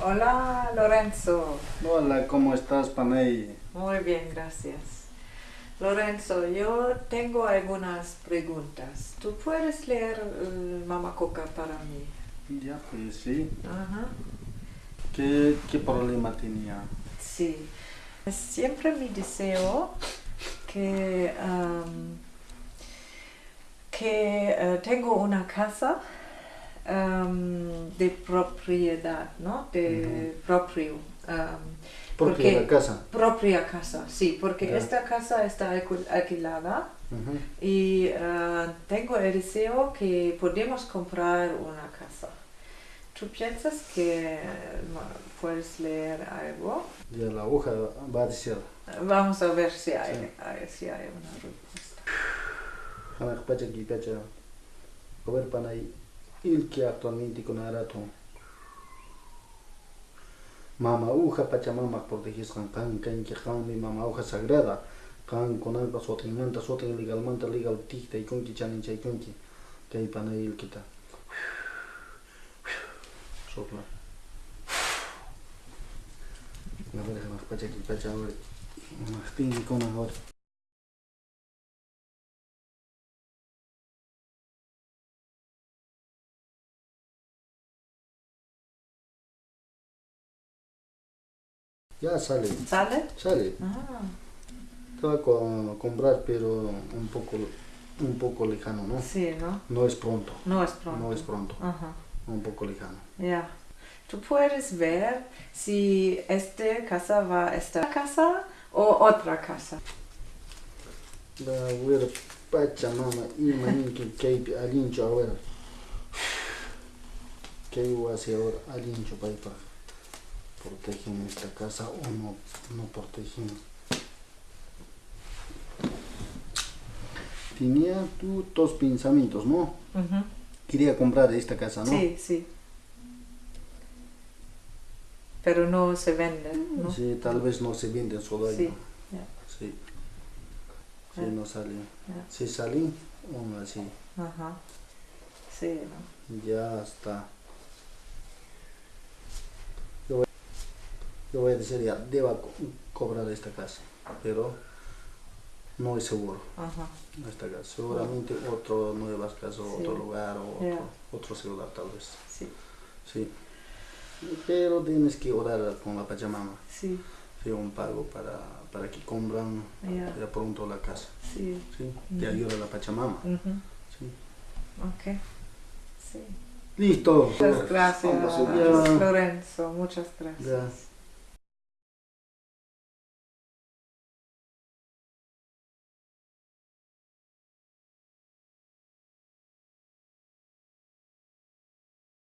Hola Lorenzo. Hola, ¿cómo estás, Panay? Muy bien, gracias. Lorenzo, yo tengo algunas preguntas. ¿Tú puedes leer el Mama Coca para mí? Ya, pues sí. Ajá. ¿Qué, qué problema tenía? Sí. Siempre mi deseo que, que eh, tengo una casa de propiedad, ¿no? De propio. Porque- la casa. propia casa, sí, porque esta casa está alquil- alquilada y ah, tengo el deseo que podemos comprar una casa. ¿Tú piensas que puedes leer algo? Ya la hoja va a decir. Vamos a ver si hay, Sí. hay- si hay una respuesta. Il que actualmente con Arato. Mama uja Pachamama protegis kan kan kan que kan mi mama uja sagrada. Kan con algo sotin manta sotin legal manta legal ticta y con que chanin chay con que. Que hay Panay il kita. Sopla. A ver, pacha ki pacha ahora. Anak tinggi con ahora. Ya sale, ¿Sale? sale. Ah, Te va a co- comprar, pero un poco, un poco lejano, ¿no? sí, ¿no? No es pronto, No es pronto. no es pronto, Ajá, un poco lejano. ya. Tú puedes ver si esta casa va a esta casa o otra casa. La ver Pachamama y manín que que alincho a ver. ¿Qué voy a hacer ahora? Alincho para ir para protegen esta casa o no, no protegen. Tenía tú dos pensamientos, ¿no? Quería comprar esta casa, ¿no? Sí, sí. Pero no se vende, ¿no? Sí, tal vez no se venden solo Sí, ahí. Sí. Sí, Ya. no sale. Sí salí, aún así. Ajá. Sí, ¿no? Ya está. Yo voy, yo voy a decir ya, deba co- cobrar esta casa, pero no es seguro Ajá. esta casa. Seguramente otro nuevas casas, Sí. otro lugar o otro, otro celular tal vez. Sí, Sí. Pero tienes que orar con la Pachamama. sí, Sí, un pago para, para que compran ya. ya pronto la casa. Sí. Sí, te Ujú. ayuda la Pachamama. Ujú. Sí. Ok. Sí. Listo. Muchas gracias. Lorenzo. Muchas gracias. Ya.